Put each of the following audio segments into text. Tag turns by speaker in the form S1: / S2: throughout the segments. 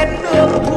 S1: đất nước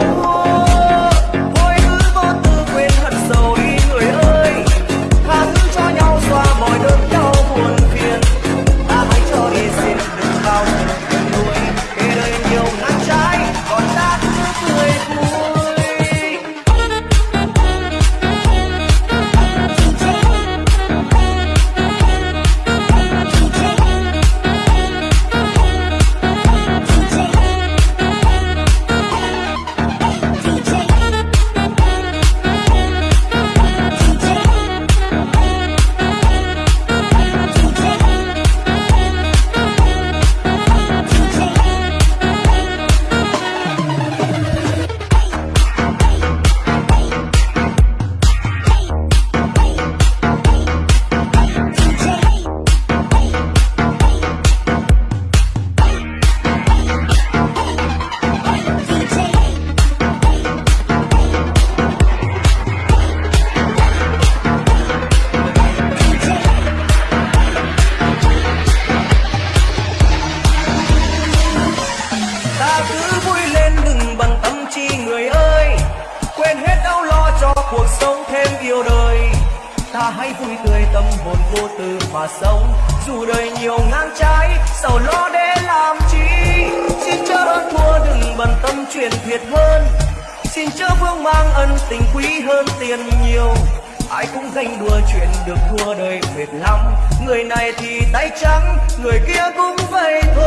S1: ta hãy vui tươi, tâm hồn vô tư mà sống. Dù đời nhiều ngang trái sầu lo để làm chi? Xin chớ hơn thua đừng bận tâm chuyện thiệt hơn. Xin chớ vương mang ân tình quý hơn tiền nhiều. Ai cũng ganh đua chuyện được thua đời mệt lắm. Người này thì tay trắng, người kia cũng vậy thôi.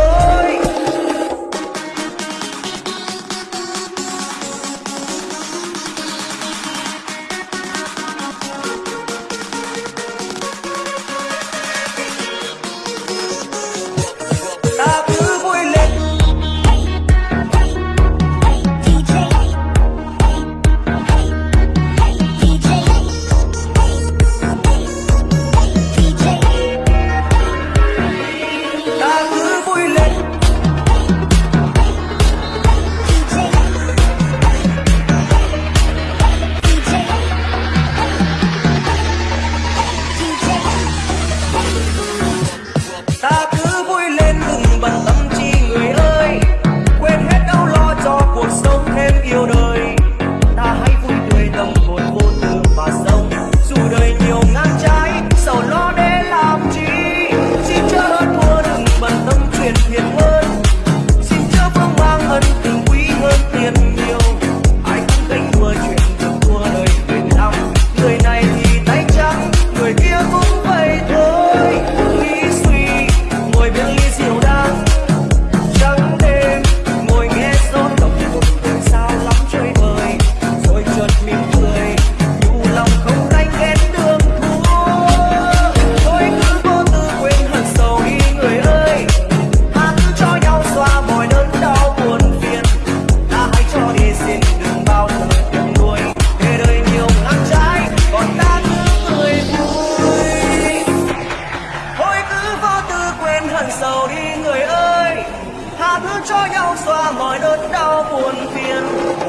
S1: cho nhau xóa mọi đớn đau buồn phiền.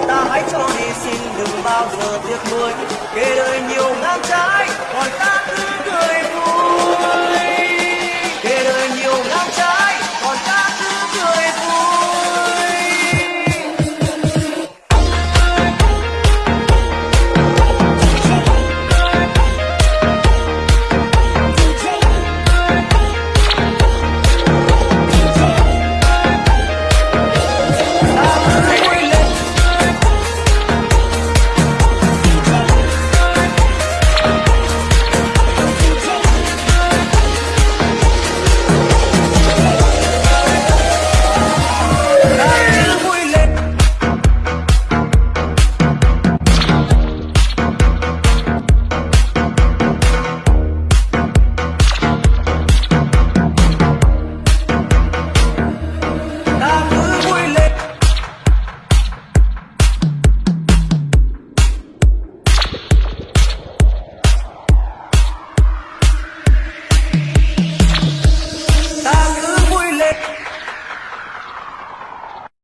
S1: Ta hãy cho đi, xin đừng bao giờ tiếc nuối. Kể đời nhiều ngang trái, còn ta cứ cười vui.